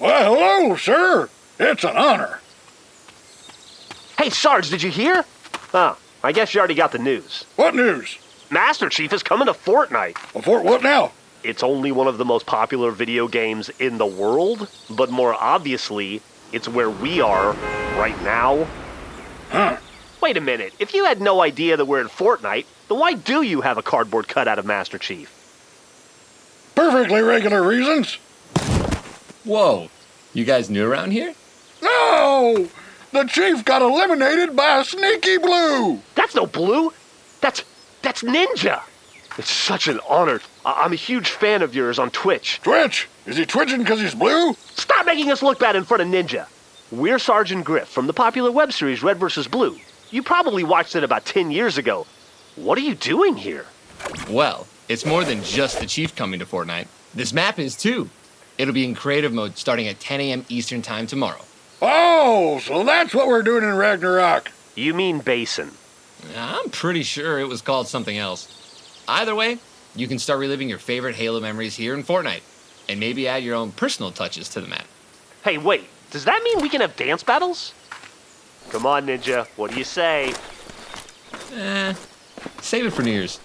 Well, hello, sir. It's an honor. Hey, Sarge, did you hear? Oh, I guess you already got the news. What news? Master Chief is coming to Fortnite. Well, for what now? It's only one of the most popular video games in the world, but more obviously, it's where we are right now. Huh? Wait a minute, if you had no idea that we're in Fortnite, then why do you have a cardboard cutout of Master Chief? Perfectly regular reasons. Whoa, you guys new around here? No! The chief got eliminated by a sneaky blue. That's no blue! That's. that's Ninja! It's such an honor. I- I'm a huge fan of yours on Twitch. Twitch? Is he twitching because he's blue? Stop making us look bad in front of Ninja! We're Sergeant Grif from the popular web series Red vs. Blue. You probably watched it about 10 years ago. What are you doing here? Well, it's more than just the Chief coming to Fortnite. This map is too. It'll be in creative mode starting at 10 a.m. Eastern Time tomorrow. Oh, so that's what we're doing in Ragnarok. You mean Basin. I'm pretty sure it was called something else. Either way, you can start reliving your favorite Halo memories here in Fortnite, and maybe add your own personal touches to the map. Hey, wait, does that mean we can have dance battles? Come on, Ninja, what do you say? Eh, save it for New Year's.